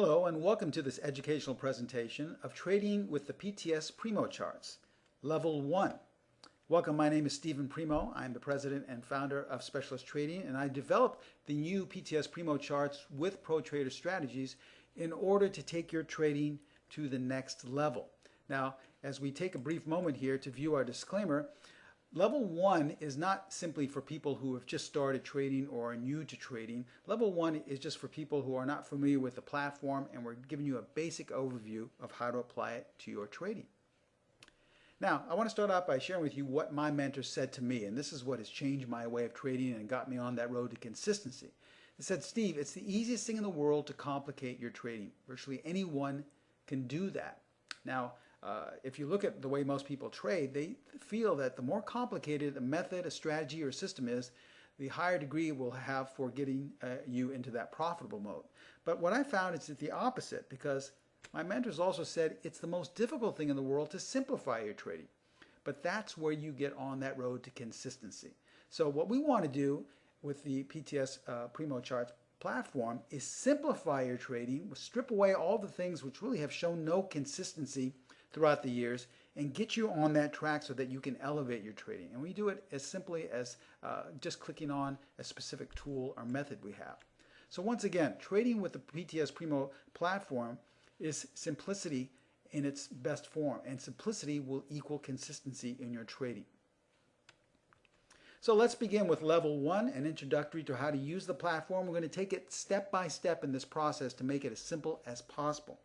Hello and welcome to this educational presentation of trading with the PTS Primo charts, level one. Welcome, my name is Stephen Primo. I'm the president and founder of Specialist Trading and I developed the new PTS Primo charts with Pro Trader strategies in order to take your trading to the next level. Now, as we take a brief moment here to view our disclaimer, Level one is not simply for people who have just started trading or are new to trading. Level one is just for people who are not familiar with the platform and we're giving you a basic overview of how to apply it to your trading. Now, I want to start out by sharing with you what my mentor said to me, and this is what has changed my way of trading and got me on that road to consistency. He said, Steve, it's the easiest thing in the world to complicate your trading. Virtually anyone can do that. Now, uh, if you look at the way most people trade, they feel that the more complicated a method, a strategy, or system is, the higher degree will have for getting uh, you into that profitable mode. But what I found is that the opposite because my mentors also said it's the most difficult thing in the world to simplify your trading. But that's where you get on that road to consistency. So what we want to do with the PTS uh, Primo Charts platform is simplify your trading, strip away all the things which really have shown no consistency throughout the years and get you on that track so that you can elevate your trading. And we do it as simply as uh, just clicking on a specific tool or method we have. So once again, trading with the PTS Primo platform is simplicity in its best form, and simplicity will equal consistency in your trading. So let's begin with level one, an introductory to how to use the platform. We're going to take it step by step in this process to make it as simple as possible.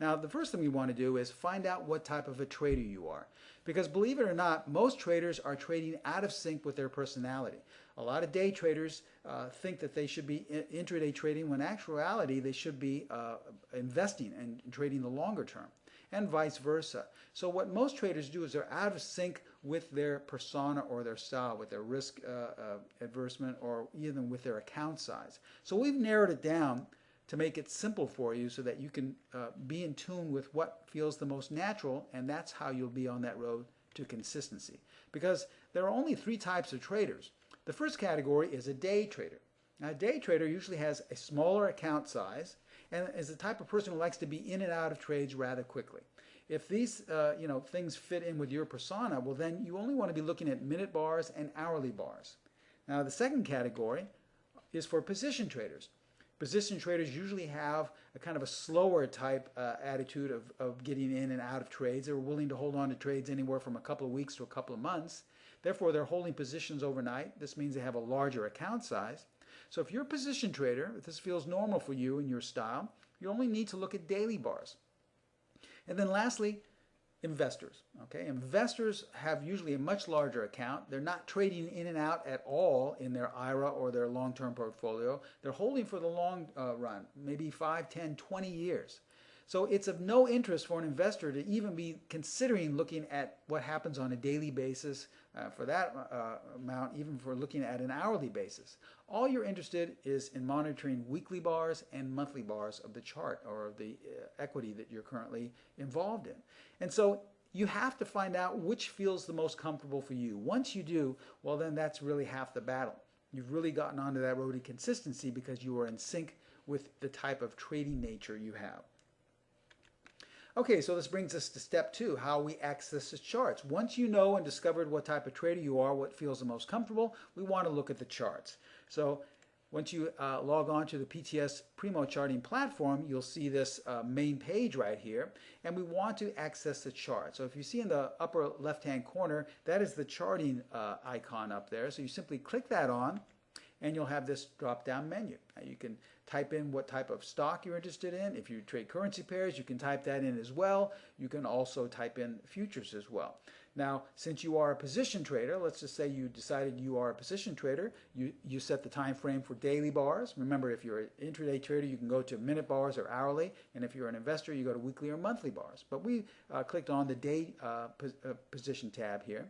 Now, the first thing we want to do is find out what type of a trader you are. Because believe it or not, most traders are trading out of sync with their personality. A lot of day traders uh, think that they should be intraday trading when in actuality they should be uh, investing and trading the longer term and vice versa. So what most traders do is they're out of sync with their persona or their style, with their risk uh, uh adversement or even with their account size. So we've narrowed it down to make it simple for you so that you can uh, be in tune with what feels the most natural and that's how you'll be on that road to consistency. Because there are only three types of traders. The first category is a day trader. Now, a day trader usually has a smaller account size and is the type of person who likes to be in and out of trades rather quickly. If these uh, you know, things fit in with your persona, well then you only want to be looking at minute bars and hourly bars. Now the second category is for position traders. Position traders usually have a kind of a slower type uh, attitude of, of getting in and out of trades. They're willing to hold on to trades anywhere from a couple of weeks to a couple of months. Therefore, they're holding positions overnight. This means they have a larger account size. So if you're a position trader, if this feels normal for you and your style, you only need to look at daily bars. And then lastly, investors. Okay, investors have usually a much larger account. They're not trading in and out at all in their IRA or their long-term portfolio. They're holding for the long uh, run, maybe 5, 10, 20 years. So it's of no interest for an investor to even be considering looking at what happens on a daily basis uh, for that uh, amount, even for looking at an hourly basis. All you're interested is in monitoring weekly bars and monthly bars of the chart or of the uh, equity that you're currently involved in. And so you have to find out which feels the most comfortable for you. Once you do, well then that's really half the battle. You've really gotten onto that road to consistency because you are in sync with the type of trading nature you have. Okay, so this brings us to step two, how we access the charts. Once you know and discovered what type of trader you are, what feels the most comfortable, we want to look at the charts. So once you uh, log on to the PTS Primo charting platform, you'll see this uh, main page right here, and we want to access the chart. So if you see in the upper left-hand corner, that is the charting uh, icon up there. So you simply click that on, and you'll have this drop-down menu. Now you can type in what type of stock you're interested in. If you trade currency pairs, you can type that in as well. You can also type in futures as well. Now, since you are a position trader, let's just say you decided you are a position trader, you, you set the time frame for daily bars. Remember, if you're an intraday trader, you can go to minute bars or hourly, and if you're an investor, you go to weekly or monthly bars. But we uh, clicked on the day uh, uh position tab here.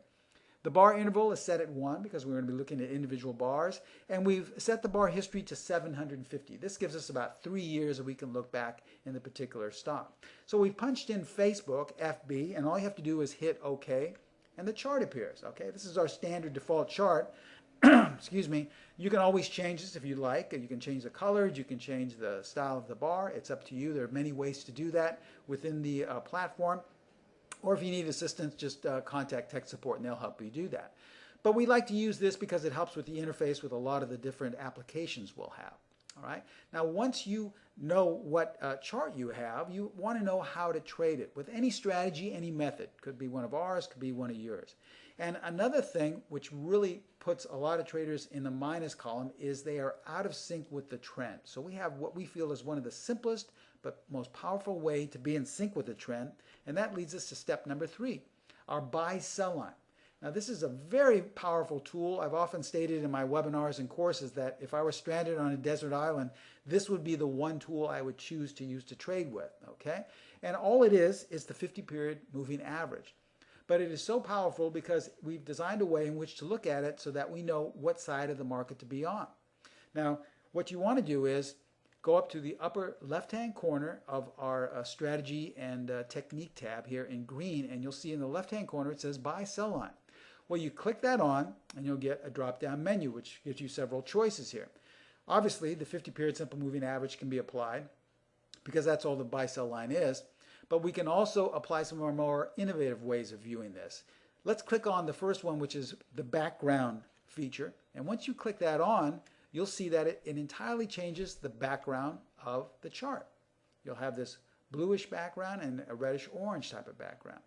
The bar interval is set at 1 because we're going to be looking at individual bars. And we've set the bar history to 750. This gives us about three years that we can look back in the particular stock. So we've punched in Facebook, FB, and all you have to do is hit OK, and the chart appears. Okay, This is our standard default chart. excuse me, you can always change this if you like. You can change the colors, you can change the style of the bar. It's up to you. There are many ways to do that within the uh, platform. Or if you need assistance, just uh, contact tech support and they'll help you do that. But we like to use this because it helps with the interface with a lot of the different applications we'll have. All right. Now, once you know what uh, chart you have, you want to know how to trade it with any strategy, any method. Could be one of ours, could be one of yours. And another thing which really puts a lot of traders in the minus column is they are out of sync with the trend. So we have what we feel is one of the simplest but most powerful way to be in sync with the trend. And that leads us to step number three, our buy sell line. Now this is a very powerful tool. I've often stated in my webinars and courses that if I were stranded on a desert island, this would be the one tool I would choose to use to trade with, okay? And all it is is the 50 period moving average. But it is so powerful because we've designed a way in which to look at it so that we know what side of the market to be on. Now, what you want to do is go up to the upper left-hand corner of our uh, strategy and uh, technique tab here in green, and you'll see in the left-hand corner it says buy sell line. Well, you click that on, and you'll get a drop-down menu, which gives you several choices here. Obviously, the 50-period simple moving average can be applied because that's all the buy-sell line is. But we can also apply some of our more innovative ways of viewing this. Let's click on the first one, which is the background feature. And once you click that on, you'll see that it, it entirely changes the background of the chart. You'll have this bluish background and a reddish orange type of background.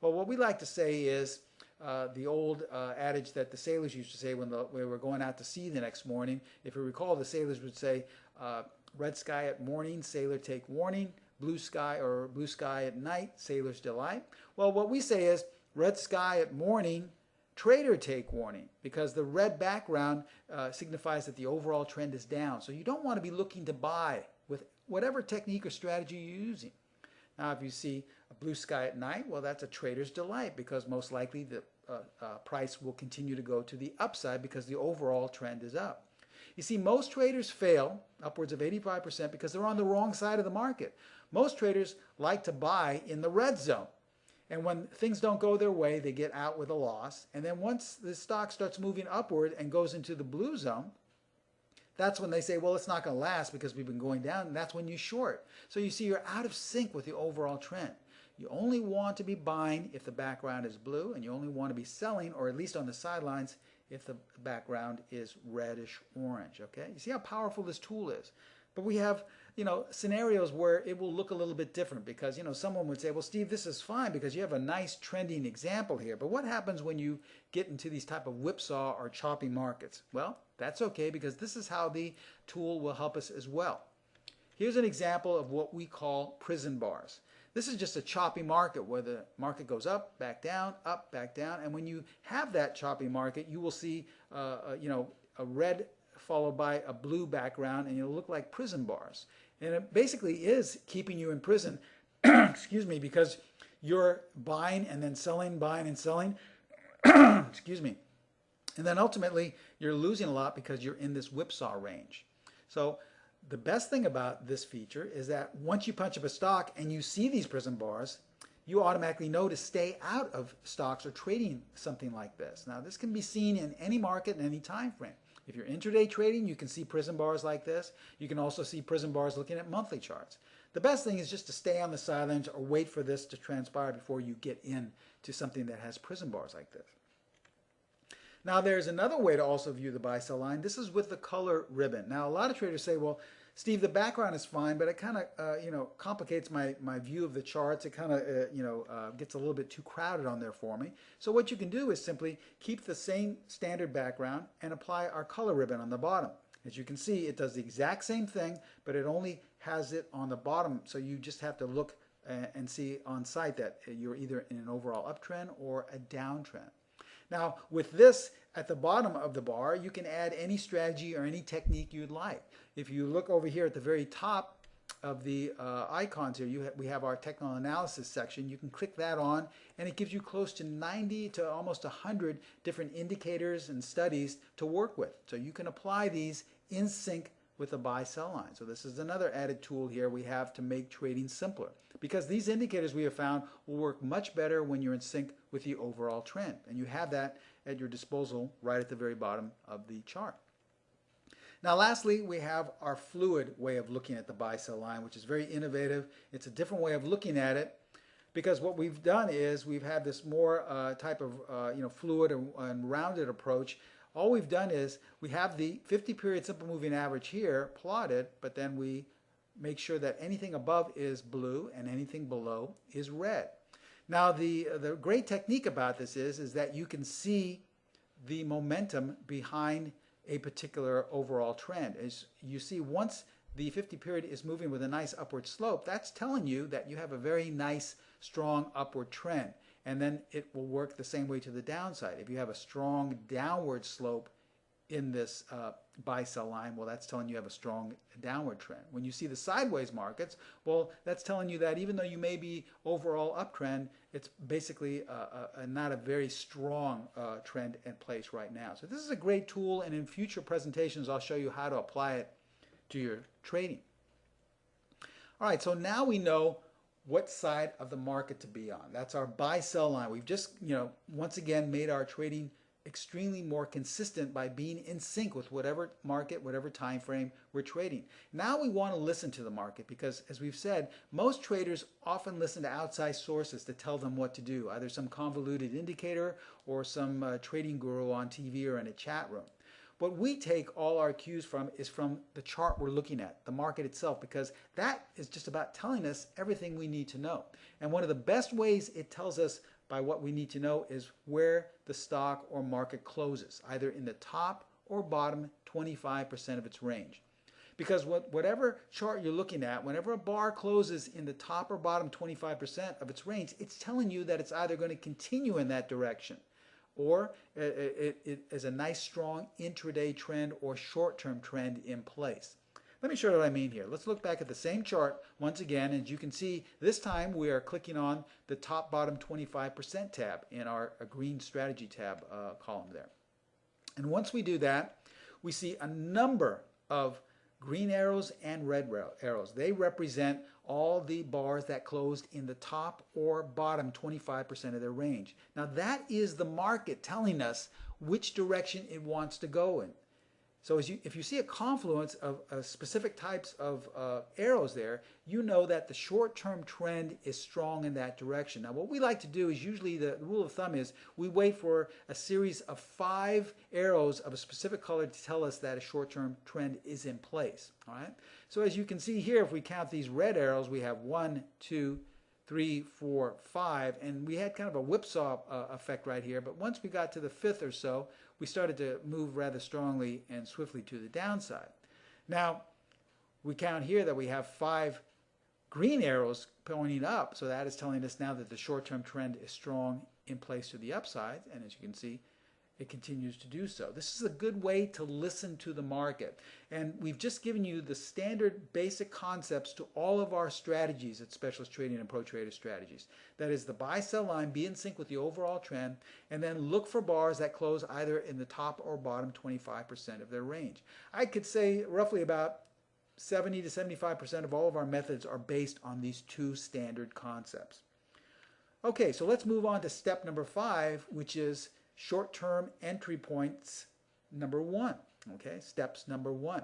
Well, what we like to say is uh, the old uh, adage that the sailors used to say when, the, when, we were going out to sea the next morning. If you recall, the sailors would say, uh, red sky at morning, sailor take warning blue sky or blue sky at night, sailor's delight. Well, what we say is red sky at morning, trader take warning because the red background uh, signifies that the overall trend is down. So you don't want to be looking to buy with whatever technique or strategy you're using. Now, if you see a blue sky at night, well, that's a trader's delight because most likely the uh, uh, price will continue to go to the upside because the overall trend is up. You see, most traders fail, upwards of 85%, because they're on the wrong side of the market. Most traders like to buy in the red zone. And when things don't go their way, they get out with a loss. And then once the stock starts moving upward and goes into the blue zone, that's when they say, well, it's not going to last because we've been going down. And that's when you short. So you see, you're out of sync with the overall trend. You only want to be buying if the background is blue, and you only want to be selling, or at least on the sidelines, if the background is reddish orange. Okay, you see how powerful this tool is. But we have you know, scenarios where it will look a little bit different because, you know, someone would say, well, Steve, this is fine because you have a nice trending example here. But what happens when you get into these type of whipsaw or choppy markets? Well, that's okay because this is how the tool will help us as well. Here's an example of what we call prison bars. This is just a choppy market where the market goes up, back down, up, back down. And when you have that choppy market, you will see, uh, uh, you know, a red followed by a blue background and you'll look like prison bars. And it basically is keeping you in prison, excuse me, because you're buying and then selling, buying and selling, excuse me. And then ultimately, you're losing a lot because you're in this whipsaw range. So the best thing about this feature is that once you punch up a stock and you see these prison bars, you automatically know to stay out of stocks or trading something like this. Now, this can be seen in any market in any time frame. If you're intraday trading, you can see prison bars like this. You can also see prison bars looking at monthly charts. The best thing is just to stay on the sidelines or wait for this to transpire before you get in to something that has prison bars like this. Now there's another way to also view the buy sell line. This is with the color ribbon. Now a lot of traders say, well, Steve, the background is fine, but it kind of, uh, you know, complicates my, my view of the charts. It kind of, uh, you know, uh, gets a little bit too crowded on there for me. So what you can do is simply keep the same standard background and apply our color ribbon on the bottom. As you can see, it does the exact same thing, but it only has it on the bottom. So you just have to look uh, and see on sight that you're either in an overall uptrend or a downtrend. Now, with this at the bottom of the bar, you can add any strategy or any technique you'd like. If you look over here at the very top of the uh, icons here, ha we have our technical analysis section. You can click that on and it gives you close to 90 to almost 100 different indicators and studies to work with. So you can apply these in sync with the buy sell line. So this is another added tool here we have to make trading simpler because these indicators we have found will work much better when you're in sync with the overall trend. And you have that at your disposal right at the very bottom of the chart. Now lastly, we have our fluid way of looking at the buy sell line, which is very innovative. It's a different way of looking at it because what we've done is we've had this more uh, type of uh, you know fluid and, and, rounded approach. All we've done is we have the 50 period simple moving average here plotted, but then we make sure that anything above is blue and anything below is red. Now the, the great technique about this is, is that you can see the momentum behind a particular overall trend. As you see, once the 50 period is moving with a nice upward slope, that's telling you that you have a very nice strong upward trend. And then it will work the same way to the downside. If you have a strong downward slope in this uh, buy sell line, well, that's telling you have a strong downward trend. When you see the sideways markets, well, that's telling you that even though you may be overall uptrend, it's basically a, a, not a very strong uh, trend in place right now. So this is a great tool, and in future presentations, I'll show you how to apply it to your trading. All right, so now we know what side of the market to be on. That's our buy sell line. We've just, you know, once again made our trading extremely more consistent by being in sync with whatever market, whatever time frame we're trading. Now we want to listen to the market because as we've said, most traders often listen to outside sources to tell them what to do, either some convoluted indicator or some uh, trading guru on TV or in a chat room. What we take all our cues from is from the chart we're looking at, the market itself, because that is just about telling us everything we need to know. And one of the best ways it tells us by what we need to know is where the stock or market closes, either in the top or bottom 25% of its range. Because what, whatever chart you're looking at, whenever a bar closes in the top or bottom 25% of its range, it's telling you that it's either going to continue in that direction or it, it, it is a nice strong intraday trend or short-term trend in place. Let me show you what I mean here. Let's look back at the same chart once again. As you can see, this time we are clicking on the top bottom 25% tab in our green strategy tab uh, column there. And once we do that, we see a number of green arrows and red arrows. They represent all the bars that closed in the top or bottom 25% of their range. Now that is the market telling us which direction it wants to go in. So you, if you see a confluence of, of specific types of uh, arrows there, you know that the short-term trend is strong in that direction. Now what we like to do is usually the, the, rule of thumb is we wait for a series of five arrows of a specific color to tell us that a short-term trend is in place. All right. So as you can see here, if we count these red arrows, we have one, two, three, four, five, and we had kind of a whipsaw uh, effect right here. But once we got to the fifth or so, we started to move rather strongly and swiftly to the downside. Now, we count here that we have five green arrows pointing up, so that is telling us now that the short-term trend is strong in place to the upside, and as you can see, it continues to do so. This is a good way to listen to the market. And we've just given you the standard basic concepts to all of our strategies at Specialist Trading and Pro Trader Strategies. That is the buy sell line, be in sync with the overall trend, and then look for bars that close either in the top or bottom 25% of their range. I could say roughly about 70 to 75% of all of our methods are based on these two standard concepts. Okay, so let's move on to step number five, which is short-term entry points number one. Okay, steps number one.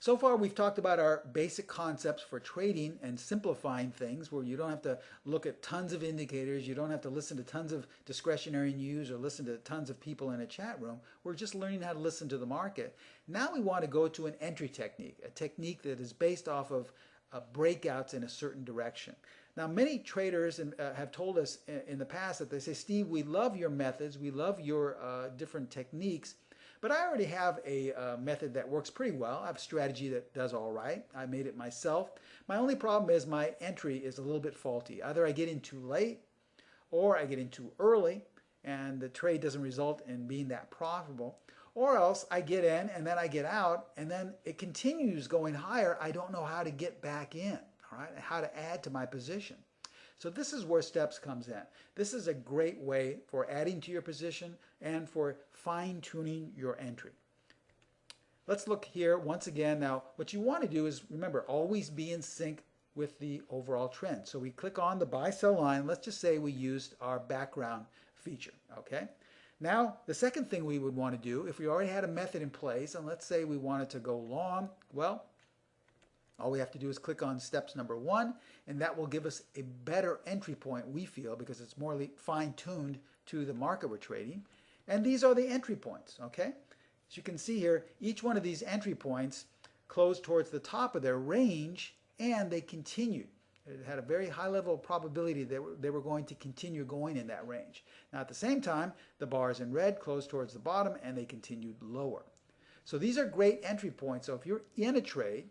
So far we've talked about our basic concepts for trading and simplifying things where you don't have to look at tons of indicators, you don't have to listen to tons of discretionary news or listen to tons of people in a chat room. We're just learning how to listen to the market. Now we want to go to an entry technique, a technique that is based off of uh, breakouts in a certain direction. Now, many traders in, uh, have told us in, in, the past that they say, Steve, we love your methods, we love your uh, different techniques, but I already have a uh, method that works pretty well. I have a strategy that does all right. I made it myself. My only problem is my entry is a little bit faulty. Either I get in too late or I get in too early and the trade doesn't result in being that profitable. Or else I get in and then I get out and then it continues going higher. I don't know how to get back in all right, how to add to my position. So this is where steps comes in. This is a great way for adding to your position and for fine-tuning your entry. Let's look here once again. Now, what you want to do is, remember, always be in sync with the overall trend. So we click on the buy-sell line. Let's just say we used our background feature, okay? Now, the second thing we would want to do, if we already had a method in place, and let's say we wanted to go long, well, all we have to do is click on steps number one, and that will give us a better entry point, we feel, because it's more fine-tuned to the market we're trading. And these are the entry points, okay? As you can see here, each one of these entry points closed towards the top of their range, and they continued. It had a very high level of probability that they were going to continue going in that range. Now at the same time, the bars in red closed towards the bottom and they continued lower. So these are great entry points. So if you're in a trade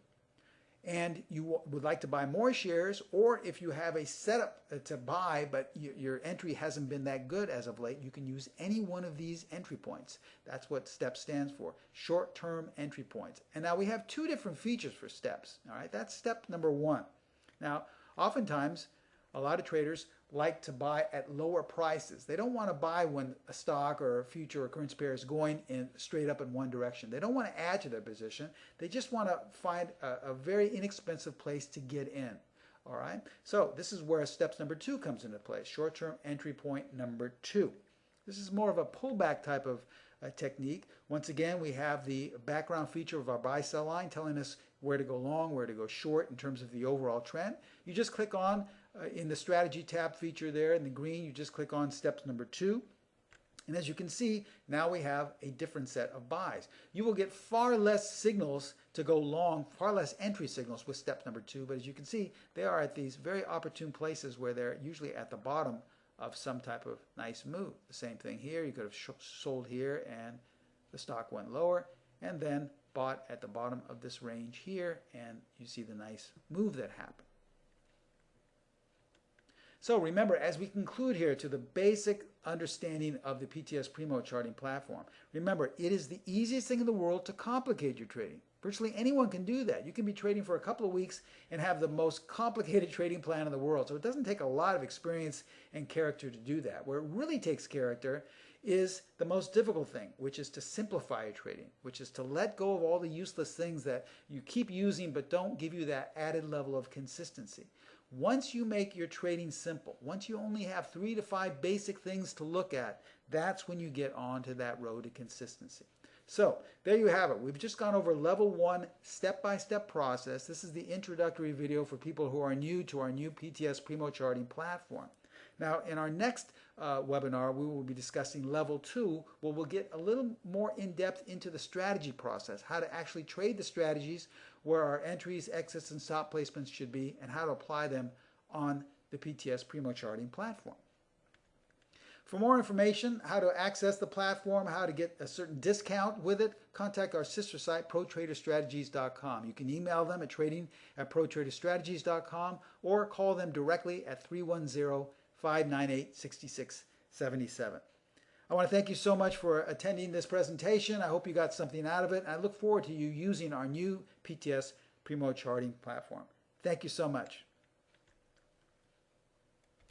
and you would like to buy more shares, or if you have a setup uh, to buy, but your entry hasn't been that good as of late, you can use any one of these entry points. That's what STEP stands for, short-term entry points. And now we have two different features for STEPs. All right, that's step number one. Now, Oftentimes, a lot of traders like to buy at lower prices. They don't want to buy when a stock or a future or currency pair is going in straight up in one direction. They don't want to add to their position. They just want to find a, a very inexpensive place to get in. All right. So this is where steps number two comes into play. Short-term entry point number two. This is more of a pullback type of uh, technique. Once again, we have the background feature of our buy-sell line telling us where to go long, where to go short in terms of the overall trend. You just click on uh, in the strategy tab feature there in the green, you just click on steps number two. And as you can see, now we have a different set of buys. You will get far less signals to go long, far less entry signals with step number two, but as you can see, they are at these very opportune places where they're usually at the bottom of some type of nice move. The same thing here, you could have sold here and the stock went lower and then bought at the bottom of this range here and you see the nice move that happened. So remember, as we conclude here to the basic understanding of the PTS Primo charting platform, remember, it is the easiest thing in the world to complicate your trading. Virtually anyone can do that. You can be trading for a couple of weeks and have the most complicated trading plan in the world. So it doesn't take a lot of experience and character to do that. Where it really takes character is the most difficult thing, which is to simplify your trading, which is to let go of all the useless things that you keep using but don't give you that added level of consistency. Once you make your trading simple, once you only have three to five basic things to look at, that's when you get onto that road to consistency. So there you have it. We've just gone over level one step-by-step -step process. This is the introductory video for people who are new to our new PTS Primo charting platform. Now in our next uh, webinar, we will be discussing level two, where we'll get a little more in-depth into the strategy process, how to actually trade the strategies, where our entries, exits, and stop placements should be, and how to apply them on the PTS Primo charting platform. For more information, how to access the platform, how to get a certain discount with it, contact our sister site, protraderstrategies.com. You can email them at trading at protraderstrategies.com or call them directly at 310 598 6677. I want to thank you so much for attending this presentation. I hope you got something out of it. I look forward to you using our new PTS Primo charting platform. Thank you so much.